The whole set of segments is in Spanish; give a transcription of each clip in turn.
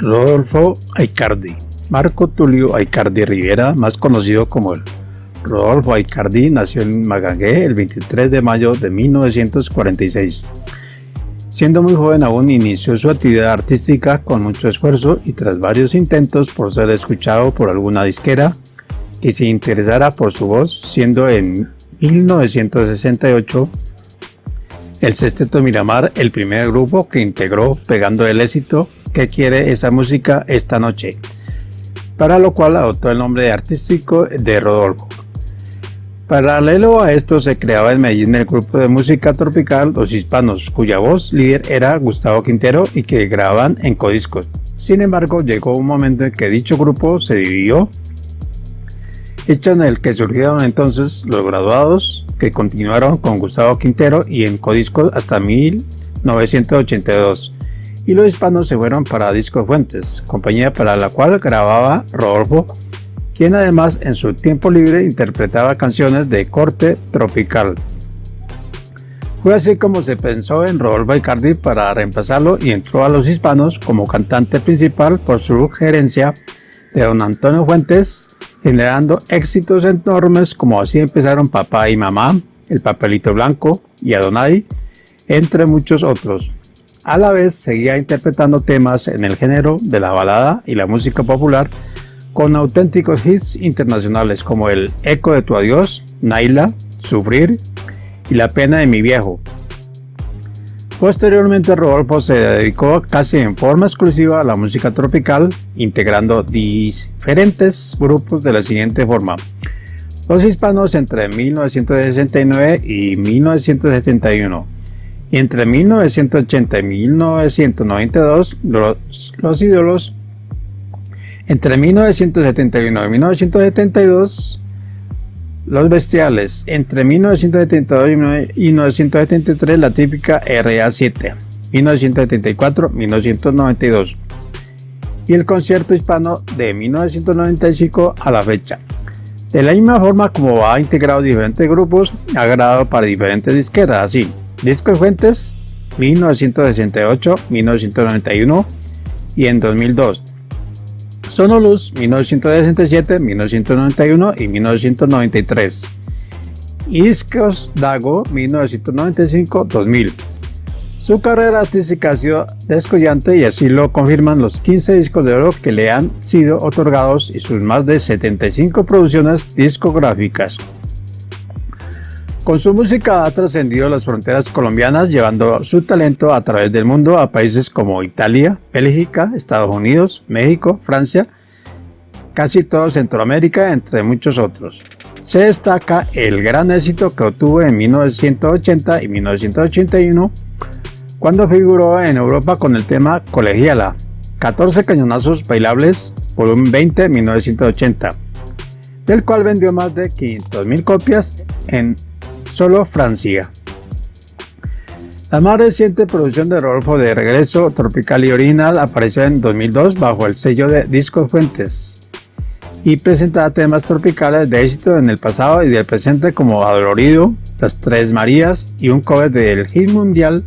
Rodolfo Aicardi Marco Tulio Aicardi Rivera, más conocido como el Rodolfo Aicardi, nació en Magangué el 23 de mayo de 1946. Siendo muy joven aún inició su actividad artística con mucho esfuerzo y tras varios intentos por ser escuchado por alguna disquera que se interesara por su voz, siendo en 1968 el Sexteto Miramar el primer grupo que integró pegando el éxito que quiere esa música esta noche, para lo cual adoptó el nombre artístico de Rodolfo. Paralelo a esto se creaba en Medellín el grupo de música tropical Los Hispanos, cuya voz líder era Gustavo Quintero y que grababan en codiscos. Sin embargo, llegó un momento en que dicho grupo se dividió, hecho en el que surgieron entonces los graduados que continuaron con Gustavo Quintero y en codiscos hasta 1982 y los hispanos se fueron para Disco Fuentes, compañía para la cual grababa Rodolfo, quien además en su tiempo libre interpretaba canciones de corte tropical. Fue así como se pensó en Rodolfo Icardi para reemplazarlo y entró a los hispanos como cantante principal por su gerencia de don Antonio Fuentes, generando éxitos enormes como así empezaron Papá y Mamá, El Papelito Blanco y Adonai, entre muchos otros. A la vez seguía interpretando temas en el género de la balada y la música popular con auténticos hits internacionales como el Eco de tu adiós, Naila, Sufrir y La pena de mi viejo. Posteriormente Rodolfo se dedicó casi en forma exclusiva a la música tropical, integrando diferentes grupos de la siguiente forma. Los hispanos entre 1969 y 1971 y entre 1980 y 1992 los, los ídolos entre 1971 y 1972 los bestiales entre 1972 y 1973 la típica RA7 1974 1992 y el concierto hispano de 1995 a la fecha. De la misma forma como ha integrado diferentes grupos ha grabado para diferentes disqueras así Discos Fuentes 1968, 1991 y en 2002. Sonoluz 1967, 1991 y 1993. Y Discos Dago 1995-2000. Su carrera artística ha sido descollante y así lo confirman los 15 discos de oro que le han sido otorgados y sus más de 75 producciones discográficas. Con su música ha trascendido las fronteras colombianas llevando su talento a través del mundo a países como Italia, Bélgica, Estados Unidos, México, Francia, casi todo Centroamérica, entre muchos otros. Se destaca el gran éxito que obtuvo en 1980 y 1981 cuando figuró en Europa con el tema Colegiala, 14 cañonazos bailables, volumen 20 1980, del cual vendió más de 500.000 copias en solo Francia. La más reciente producción de Rodolfo de Regreso Tropical y Original apareció en 2002 bajo el sello de Discos Fuentes y presentaba temas tropicales de éxito en el pasado y del presente como Adolorido, Las Tres Marías y un cover del hit mundial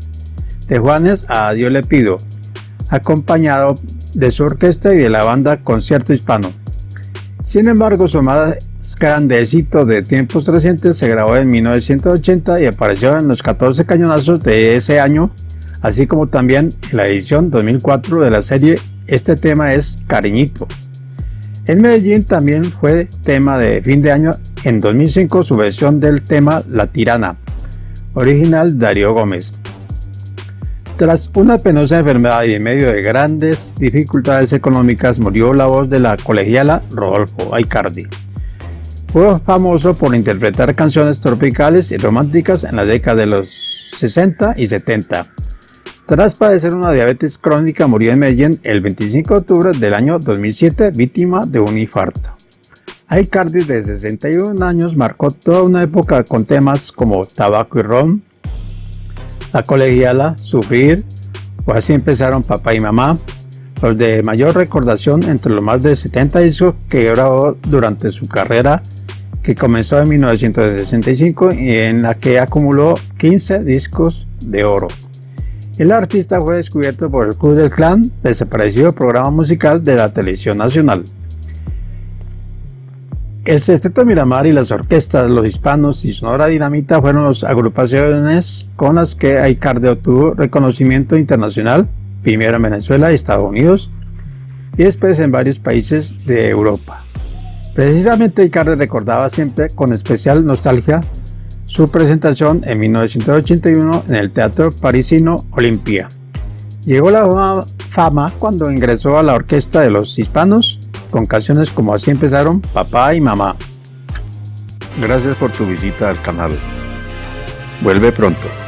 de Juanes a Dios le pido, acompañado de su orquesta y de la banda Concierto Hispano. Sin embargo, su más grande éxito de tiempos recientes se grabó en 1980 y apareció en los 14 cañonazos de ese año, así como también en la edición 2004 de la serie Este tema es Cariñito. En Medellín también fue tema de fin de año en 2005 su versión del tema La Tirana, original Darío Gómez. Tras una penosa enfermedad y en medio de grandes dificultades económicas murió la voz de la colegiala Rodolfo Aicardi. Fue famoso por interpretar canciones tropicales y románticas en la década de los 60 y 70. Tras padecer una diabetes crónica murió en Medellín el 25 de octubre del año 2007 víctima de un infarto. Aicardi de 61 años marcó toda una época con temas como Tabaco y Ron, la colegiala, Sufrir, o así empezaron Papá y Mamá, los de mayor recordación entre los más de 70 discos que grabó durante su carrera que comenzó en 1965 y en la que acumuló 15 discos de oro. El artista fue descubierto por el Club del Clan, desaparecido programa musical de la televisión nacional. El Sexteto Miramar y las orquestas Los Hispanos y Sonora Dinamita fueron las agrupaciones con las que Aicarde obtuvo reconocimiento internacional, primero en Venezuela y Estados Unidos, y después en varios países de Europa. Precisamente Aicarde recordaba siempre con especial nostalgia su presentación en 1981 en el Teatro Parisino Olimpia. Llegó la fama cuando ingresó a la orquesta de los hispanos con canciones como así empezaron Papá y Mamá. Gracias por tu visita al canal. Vuelve pronto.